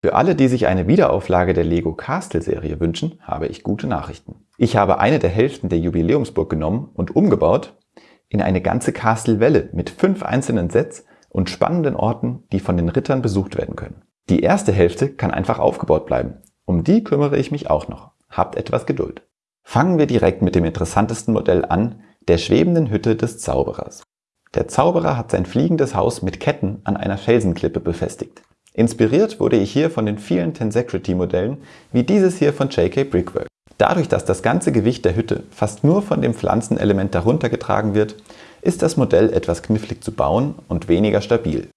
Für alle, die sich eine Wiederauflage der Lego Castle Serie wünschen, habe ich gute Nachrichten. Ich habe eine der Hälften der Jubiläumsburg genommen und umgebaut in eine ganze Castle-Welle mit fünf einzelnen Sets und spannenden Orten, die von den Rittern besucht werden können. Die erste Hälfte kann einfach aufgebaut bleiben. Um die kümmere ich mich auch noch. Habt etwas Geduld. Fangen wir direkt mit dem interessantesten Modell an, der schwebenden Hütte des Zauberers. Der Zauberer hat sein fliegendes Haus mit Ketten an einer Felsenklippe befestigt. Inspiriert wurde ich hier von den vielen Tensecrity-Modellen, wie dieses hier von JK Brickwork. Dadurch, dass das ganze Gewicht der Hütte fast nur von dem Pflanzenelement darunter getragen wird, ist das Modell etwas knifflig zu bauen und weniger stabil.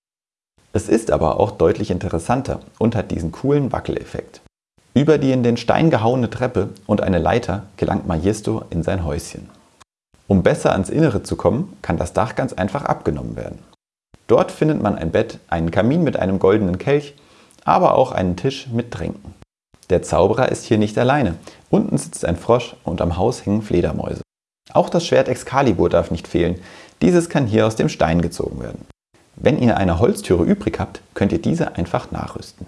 Es ist aber auch deutlich interessanter und hat diesen coolen Wackeleffekt. Über die in den Stein gehauene Treppe und eine Leiter gelangt Majesto in sein Häuschen. Um besser ans Innere zu kommen, kann das Dach ganz einfach abgenommen werden. Dort findet man ein Bett, einen Kamin mit einem goldenen Kelch, aber auch einen Tisch mit Tränken. Der Zauberer ist hier nicht alleine. Unten sitzt ein Frosch und am Haus hängen Fledermäuse. Auch das Schwert Excalibur darf nicht fehlen. Dieses kann hier aus dem Stein gezogen werden. Wenn ihr eine Holztüre übrig habt, könnt ihr diese einfach nachrüsten.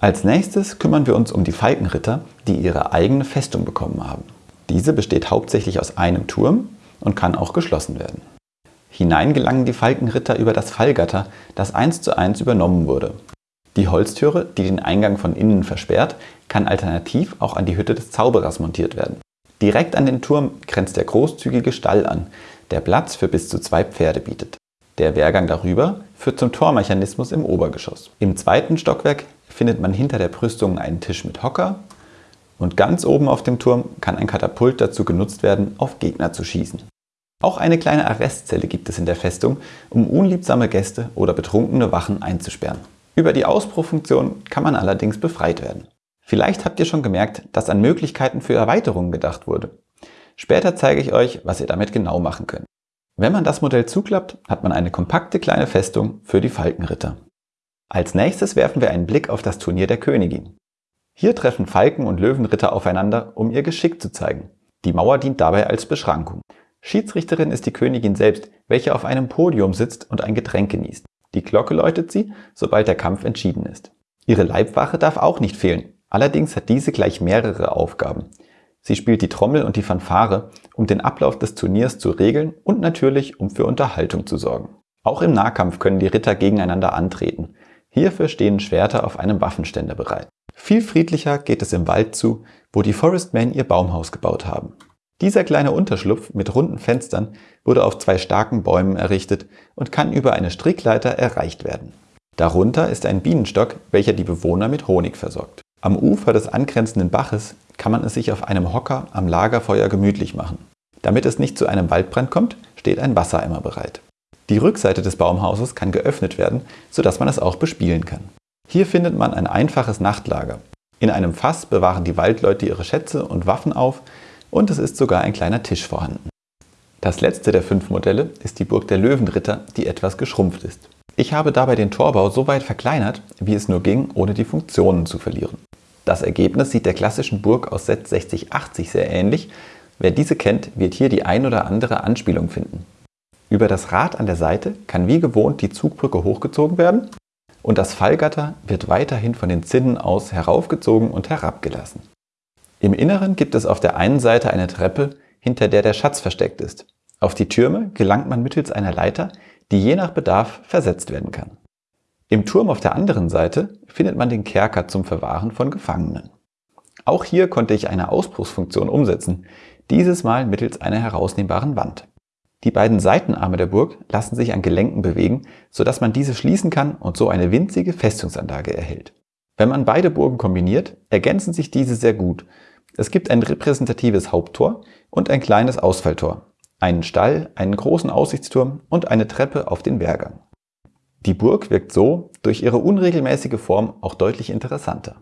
Als nächstes kümmern wir uns um die Falkenritter, die ihre eigene Festung bekommen haben. Diese besteht hauptsächlich aus einem Turm und kann auch geschlossen werden. Hinein gelangen die Falkenritter über das Fallgatter, das eins zu eins übernommen wurde. Die Holztüre, die den Eingang von innen versperrt, kann alternativ auch an die Hütte des Zauberers montiert werden. Direkt an den Turm grenzt der großzügige Stall an, der Platz für bis zu zwei Pferde bietet. Der Wehrgang darüber führt zum Tormechanismus im Obergeschoss. Im zweiten Stockwerk findet man hinter der Brüstung einen Tisch mit Hocker und ganz oben auf dem Turm kann ein Katapult dazu genutzt werden, auf Gegner zu schießen. Auch eine kleine Arrestzelle gibt es in der Festung, um unliebsame Gäste oder betrunkene Wachen einzusperren. Über die Ausbruchfunktion kann man allerdings befreit werden. Vielleicht habt ihr schon gemerkt, dass an Möglichkeiten für Erweiterungen gedacht wurde. Später zeige ich euch, was ihr damit genau machen könnt. Wenn man das Modell zuklappt, hat man eine kompakte kleine Festung für die Falkenritter. Als nächstes werfen wir einen Blick auf das Turnier der Königin. Hier treffen Falken und Löwenritter aufeinander, um ihr Geschick zu zeigen. Die Mauer dient dabei als Beschrankung. Schiedsrichterin ist die Königin selbst, welche auf einem Podium sitzt und ein Getränk genießt. Die Glocke läutet sie, sobald der Kampf entschieden ist. Ihre Leibwache darf auch nicht fehlen, allerdings hat diese gleich mehrere Aufgaben. Sie spielt die Trommel und die Fanfare, um den Ablauf des Turniers zu regeln und natürlich, um für Unterhaltung zu sorgen. Auch im Nahkampf können die Ritter gegeneinander antreten. Hierfür stehen Schwerter auf einem Waffenständer bereit. Viel friedlicher geht es im Wald zu, wo die Forestmen ihr Baumhaus gebaut haben. Dieser kleine Unterschlupf mit runden Fenstern wurde auf zwei starken Bäumen errichtet und kann über eine Strickleiter erreicht werden. Darunter ist ein Bienenstock, welcher die Bewohner mit Honig versorgt. Am Ufer des angrenzenden Baches kann man es sich auf einem Hocker am Lagerfeuer gemütlich machen. Damit es nicht zu einem Waldbrand kommt, steht ein Wassereimer bereit. Die Rückseite des Baumhauses kann geöffnet werden, sodass man es auch bespielen kann. Hier findet man ein einfaches Nachtlager. In einem Fass bewahren die Waldleute ihre Schätze und Waffen auf, und es ist sogar ein kleiner Tisch vorhanden. Das letzte der fünf Modelle ist die Burg der Löwenritter, die etwas geschrumpft ist. Ich habe dabei den Torbau so weit verkleinert, wie es nur ging, ohne die Funktionen zu verlieren. Das Ergebnis sieht der klassischen Burg aus Set 6080 sehr ähnlich. Wer diese kennt, wird hier die ein oder andere Anspielung finden. Über das Rad an der Seite kann wie gewohnt die Zugbrücke hochgezogen werden und das Fallgatter wird weiterhin von den Zinnen aus heraufgezogen und herabgelassen. Im Inneren gibt es auf der einen Seite eine Treppe, hinter der der Schatz versteckt ist. Auf die Türme gelangt man mittels einer Leiter, die je nach Bedarf versetzt werden kann. Im Turm auf der anderen Seite findet man den Kerker zum Verwahren von Gefangenen. Auch hier konnte ich eine Ausbruchsfunktion umsetzen, dieses Mal mittels einer herausnehmbaren Wand. Die beiden Seitenarme der Burg lassen sich an Gelenken bewegen, sodass man diese schließen kann und so eine winzige Festungsanlage erhält. Wenn man beide Burgen kombiniert, ergänzen sich diese sehr gut es gibt ein repräsentatives Haupttor und ein kleines Ausfalltor, einen Stall, einen großen Aussichtsturm und eine Treppe auf den Wehrgang. Die Burg wirkt so durch ihre unregelmäßige Form auch deutlich interessanter.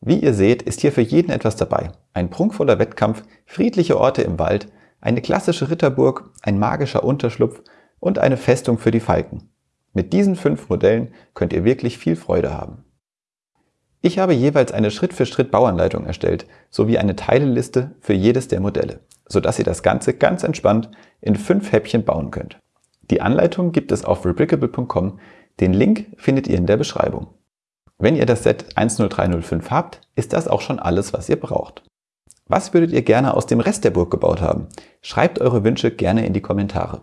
Wie ihr seht, ist hier für jeden etwas dabei. Ein prunkvoller Wettkampf, friedliche Orte im Wald, eine klassische Ritterburg, ein magischer Unterschlupf und eine Festung für die Falken. Mit diesen fünf Modellen könnt ihr wirklich viel Freude haben. Ich habe jeweils eine Schritt-für-Schritt-Bauanleitung erstellt, sowie eine Teileliste für jedes der Modelle, sodass ihr das Ganze ganz entspannt in fünf Häppchen bauen könnt. Die Anleitung gibt es auf rebrickable.com, den Link findet ihr in der Beschreibung. Wenn ihr das Set 10305 habt, ist das auch schon alles, was ihr braucht. Was würdet ihr gerne aus dem Rest der Burg gebaut haben? Schreibt eure Wünsche gerne in die Kommentare.